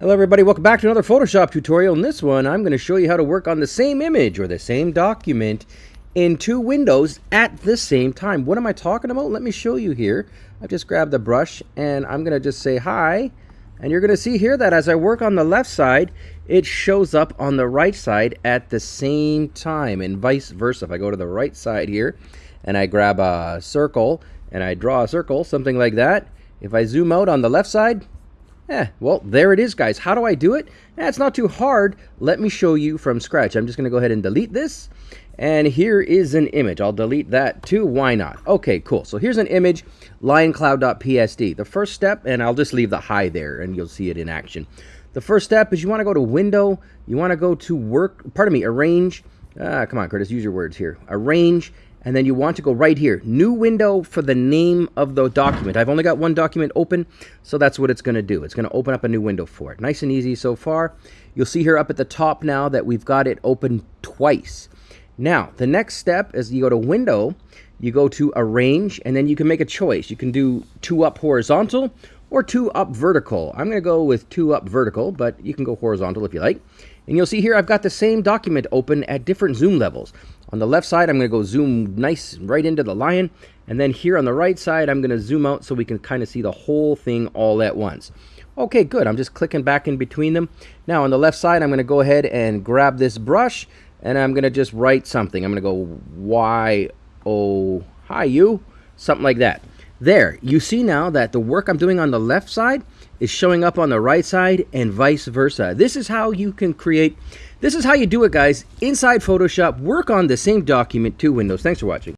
Hello everybody, welcome back to another Photoshop tutorial. In this one, I'm going to show you how to work on the same image or the same document in two windows at the same time. What am I talking about? Let me show you here. I've just grabbed the brush and I'm going to just say hi. And you're going to see here that as I work on the left side, it shows up on the right side at the same time and vice versa. If I go to the right side here and I grab a circle and I draw a circle, something like that, if I zoom out on the left side, Eh, well, there it is, guys. How do I do it? Eh, it's not too hard. Let me show you from scratch. I'm just going to go ahead and delete this. And here is an image. I'll delete that too. Why not? Okay, cool. So here's an image, lioncloud.psd. The first step, and I'll just leave the hi there, and you'll see it in action. The first step is you want to go to Window. You want to go to Work, pardon me, Arrange. Ah, come on, Curtis, use your words here. Arrange and then you want to go right here. New window for the name of the document. I've only got one document open so that's what it's going to do. It's going to open up a new window for it. Nice and easy so far. You'll see here up at the top now that we've got it open twice. Now the next step is you go to window you go to arrange and then you can make a choice. You can do two up horizontal or two up vertical. I'm going to go with two up vertical but you can go horizontal if you like. And you'll see here I've got the same document open at different zoom levels. On the left side, I'm going to go zoom nice right into the lion. And then here on the right side, I'm going to zoom out so we can kind of see the whole thing all at once. Okay, good. I'm just clicking back in between them. Now on the left side, I'm going to go ahead and grab this brush and I'm going to just write something. I'm going to go Y, O, hi you, something like that. There, you see now that the work I'm doing on the left side is showing up on the right side and vice versa. This is how you can create, this is how you do it guys, inside Photoshop, work on the same document, two windows. Thanks for watching.